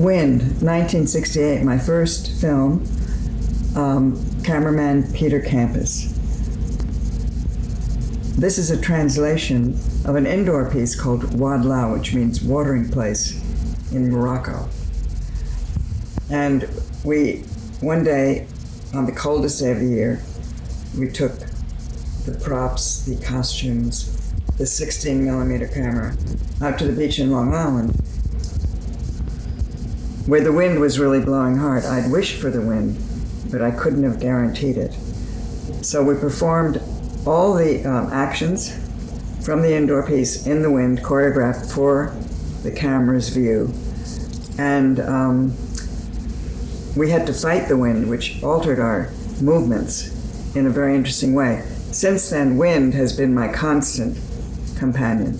Wind, 1968, my first film. Um, cameraman Peter Campus. This is a translation of an indoor piece called Oad Lau, which means watering place in Morocco. And we, one day, on the coldest day of the year, we took the props, the costumes, the 16 millimeter camera out to the beach in Long Island, where the wind was really blowing hard. I'd wished for the wind, but I couldn't have guaranteed it. So we performed all the um, actions from the indoor piece in the wind, choreographed for the camera's view. And um, we had to fight the wind, which altered our movements in a very interesting way. Since then, wind has been my constant companion.